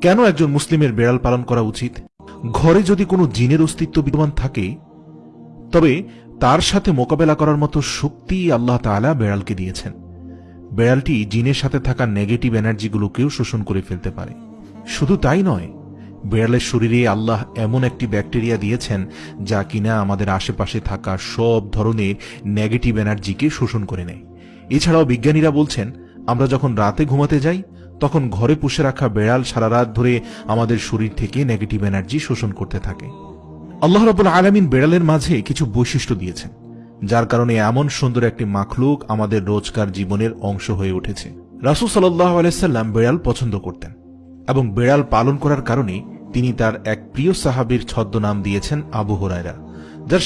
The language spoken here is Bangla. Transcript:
কেন একজন মুসলিমের বেড়াল পালন করা উচিত? ঘরে যদি কোনো জিনের অস্তিত্ব বিদ্যমান থাকে, তবে তার সাথে মোকাবেলা করার মতো শক্তি আল্লাহ তাআলা বেড়ালকে দিয়েছেন। বেড়ালটি জিনের সাথে থাকা নেগেটিভ এনার্জিগুলোকেও শোষণ করে ফেলতে পারে। শুধু তাই নয়, বেড়ালের শরীরে আল্লাহ এমন একটি ব্যাকটেরিয়া দিয়েছেন যা কিনা আমাদের আশেপাশে থাকা সব ধরনের নেগেটিভ এনার্জিকে শোষণ করে নেয়। এছাড়াও বিজ্ঞানীরা বলছেন, আমরা যখন রাতে ঘুমাতে যাই তখন ঘরে পুষে রাখা বেড়াল সারা রাত ধরে আমাদের শরীর থেকে নেগেটিভ এনার্জি শোষণ করতে থাকে। আল্লাহ রাবুল আলমিন বেড়ালের মাঝে কিছু বৈশিষ্ট্য দিয়েছেন, যার কারণে এমন সুন্দর একটি মাখলুক আমাদের রোজকার জীবনের অংশ হয়ে উঠেছে। রাসুল সাল্লাহ আলাইসাল্লাম বেড়াল পছন্দ করতেন এবং বেড়াল পালন করার কারণে তিনি তার এক প্রিয় সাহাবীর ছদ্মনাম দিয়েছেন আবু হরায়রা, যার